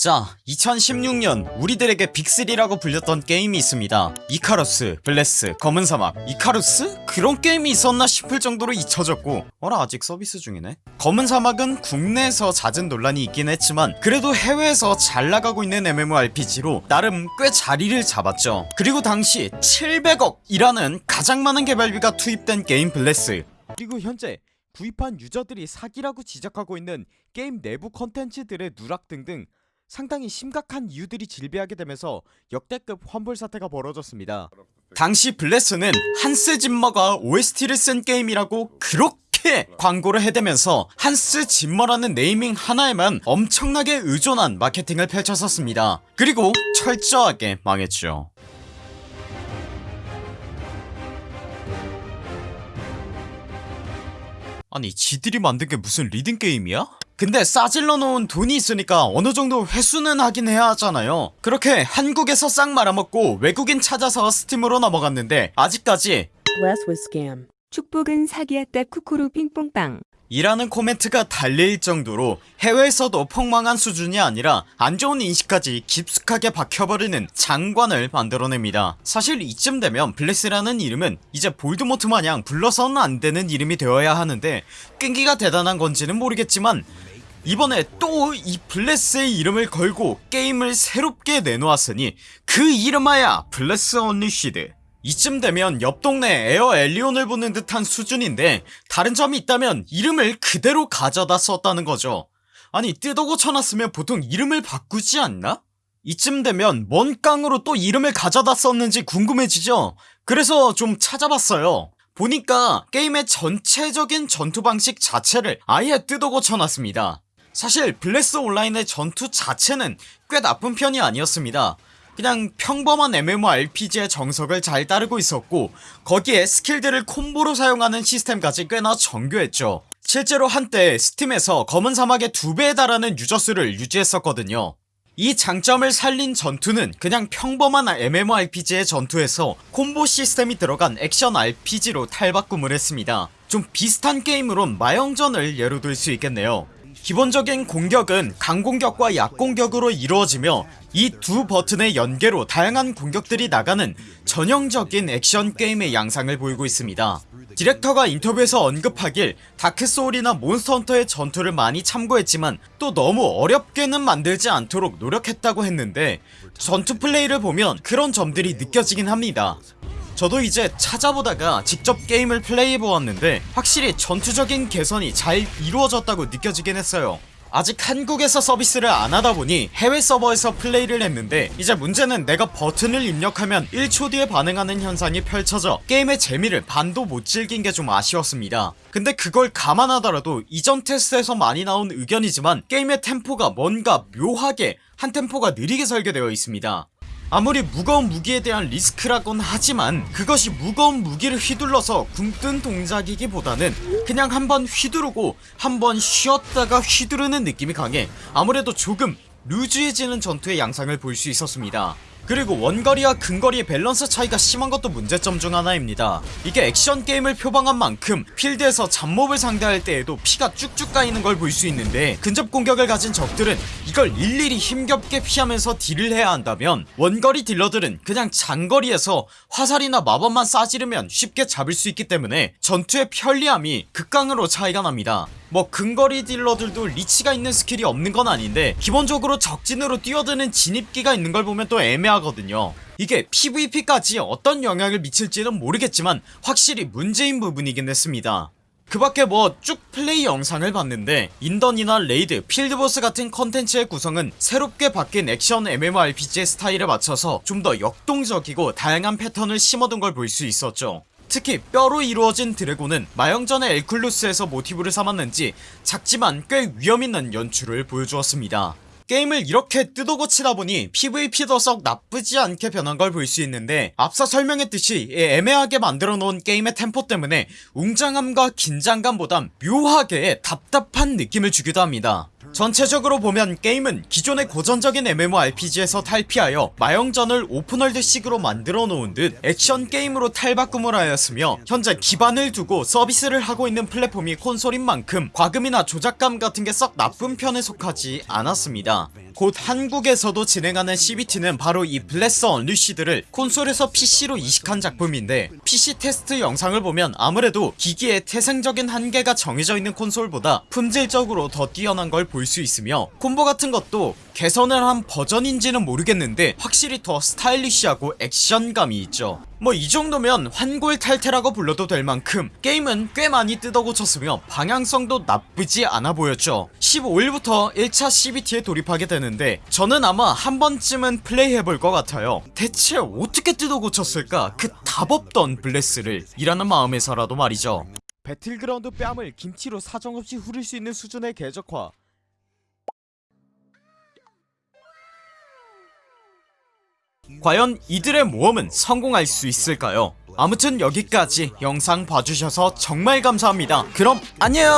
자 2016년 우리들에게 빅3라고 불렸던 게임이 있습니다. 이카루스, 블레스, 검은사막. 이카루스? 그런 게임이 있었나 싶을 정도로 잊혀졌고 어라 아직 서비스 중이네? 검은사막은 국내에서 잦은 논란이 있긴 했지만 그래도 해외에서 잘 나가고 있는 MMORPG로 나름 꽤 자리를 잡았죠. 그리고 당시 700억이라는 가장 많은 개발비가 투입된 게임 블레스. 그리고 현재 구입한 유저들이 사기라고 지적하고 있는 게임 내부 컨텐츠들의 누락 등등 상당히 심각한 이유들이 질비하게 되면서 역대급 환불 사태가 벌어졌습니다. 당시 블레스는 한스 짐머가 OST를 쓴 게임이라고 그렇게 광고를 해대면서 한스 짐머라는 네이밍 하나에만 엄청나게 의존한 마케팅을 펼쳤었습니다. 그리고 철저하게 망했죠. 아니 지들이 만든 게 무슨 리듬 게임이야? 근데 싸질러 놓은 돈이 있으니까 어느정도 회수는 하긴 해야 하잖아요 그렇게 한국에서 싹 말아먹고 외국인 찾아서 스팀으로 넘어갔는데 아직까지. 축복은 사기였다 쿠쿠루 핑퐁빵 이라는 코멘트가 달릴 정도로 해외에서도 폭망한 수준이 아니라 안좋은 인식까지 깊숙하게 박혀버리는 장관을 만들어냅니다. 사실 이쯤 되면 블레스라는 이름은 이제 볼드모트 마냥 불러서는 안되는 이름이 되어야 하는데 끈기가 대단한 건지는 모르겠지만 이번에 또 이 블레스의 이름을 걸고 게임을 새롭게 내놓았으니 그 이름하야 블레스 언리시드 이쯤 되면 옆 동네 에어 엘리온을 보는 듯한 수준인데 다른 점이 있다면 이름을 그대로 가져다 썼다는 거죠. 아니 뜯어 고쳐놨으면 보통 이름을 바꾸지 않나? 이쯤 되면 뭔 깡으로 또 이름을 가져다 썼는지 궁금해지죠? 그래서 좀 찾아봤어요. 보니까 게임의 전체적인 전투 방식 자체를 아예 뜯어 고쳐놨습니다. 사실 블레스 온라인의 전투 자체는 꽤 나쁜 편이 아니었습니다 그냥 평범한 MMORPG의 정석을 잘 따르고 있었고 거기에 스킬들을 콤보로 사용하는 시스템까지 꽤나 정교했죠. 실제로 한때 스팀에서 검은사막의 2배에 달하는 유저수를 유지했었거든요. 이 장점을 살린 전투는 그냥 평범한 MMORPG의 전투에서 콤보 시스템이 들어간 액션 RPG로 탈바꿈을 했습니다. 좀 비슷한 게임으론 마영전을 예로 들 수 있겠네요 기본적인 공격은 강공격과 약공격으로 이루어지며 이 두 버튼의 연계로 다양한 공격들이 나가는 전형적인 액션 게임의 양상을 보이고 있습니다. 디렉터가 인터뷰에서 언급하길 다크소울이나 몬스터헌터의 전투를 많이 참고했지만 또 너무 어렵게는 만들지 않도록 노력했다고 했는데 전투 플레이를 보면 그런 점들이 느껴지긴 합니다 저도 이제 찾아보다가 직접 게임을 플레이해보았는데 확실히 전투적인 개선이 잘 이루어졌다고 느껴지긴 했어요. 아직 한국에서 서비스를 안하다보니 해외 서버에서 플레이를 했는데 이제 문제는 내가 버튼을 입력하면 1초 뒤에 반응하는 현상이 펼쳐져 게임의 재미를 반도 못 즐긴 게 좀 아쉬웠습니다. 근데 그걸 감안하더라도 이전 테스트에서 많이 나온 의견이지만 게임의 템포가 뭔가 묘하게 한 템포가 느리게 설계되어 있습니다 아무리 무거운 무기에 대한 리스크라곤 하지만 그것이 무거운 무기를 휘둘러서 굶뜬 동작이기보다는 그냥 한번 휘두르고 한번 쉬었다가 휘두르는 느낌이 강해 아무래도 조금 루즈해지는 전투의 양상을 볼 수 있었습니다 그리고 원거리와 근거리의 밸런스 차이가 심한 것도 문제점 중 하나입니다. 이게 액션 게임을 표방한 만큼 필드에서 잡몹을 상대할 때에도 피가 쭉쭉 까이는 걸 볼 수 있는데 근접 공격을 가진 적들은 이걸 일일이 힘겹게 피하면서 딜을 해야 한다면 원거리 딜러들은 그냥 장거리에서 화살이나 마법만 쏴지르면 쉽게 잡을 수 있기 때문에 전투의 편리함이 극강으로 차이가 납니다. 뭐 근거리 딜러들도 reach가 있는 스킬이 없는 건 아닌데 기본적으로 적진으로 뛰어드는 진입기가 있는 걸 보면 또 애매하거든요. 이게 PVP까지 어떤 영향을 미칠지는 모르겠지만 확실히 문제인 부분이긴 했습니다. 그 밖에 뭐 쭉 플레이 영상을 봤는데 인던이나 raid, 필드보스 같은 컨텐츠의 구성은 새롭게 바뀐 액션 MMORPG의 스타일에 맞춰서 좀 더 역동적이고 다양한 패턴을 심어둔 걸 볼 수 있었죠. 특히 뼈로 이루어진 드래곤은 마영전의 엘쿨루스에서 모티브를 삼았는지 작지만 꽤 위험있는 연출을 보여주었습니다 게임을 이렇게 뜯어고치다 보니 PVP도 썩 나쁘지 않게 변한 걸 볼 수 있는데 앞서 설명했듯이 애매하게 만들어 놓은 게임의 템포 때문에 웅장함과 긴장감보단 묘하게 답답한 느낌을 주기도 합니다 전체적으로 보면 게임은 기존의 고전적인 MMORPG에서 탈피하여 마영전을 오픈월드식으로 만들어 놓은 듯 액션 게임으로 탈바꿈을 하였으며 현재 기반을 두고 서비스를 하고 있는 플랫폼이 콘솔인 만큼 과금이나 조작감 같은 게 썩 나쁜 편에 속하지 않았습니다. 곧 한국에서도 진행하는 CBT는 바로 이 블레스 언리시드를 콘솔에서 PC로 이식한 작품인데 PC 테스트 영상을 보면 아무래도 기기의 태생적인 한계가 정해져 있는 콘솔보다 품질적으로 더 뛰어난 걸 볼수 있으며 콤보 같은 것도 개선을 한 버전인지는 모르겠는데 확실히 더 스타일리시하고 액션감이 있죠. 뭐 이 정도면 환골탈태라고 불러도 될 만큼 게임은 꽤 많이 뜯어고쳤으며 방향성도 나쁘지 않아 보였죠. 15일부터 1차 CBT에 돌입하게 되는데 저는 아마 한 번쯤은 플레이해볼 것 같아요. 대체 어떻게 뜯어고쳤을까? 그 답없던 블레스를 이라는 마음에서라도 말이죠. 배틀그라운드 뺨을 김치로 사정없이 후릴 수 있는 수준의 궤적화 과연 이들의 모험은 성공할 수 있을까요? 아무튼 여기까지 영상 봐주셔서 정말 감사합니다 그럼 안녕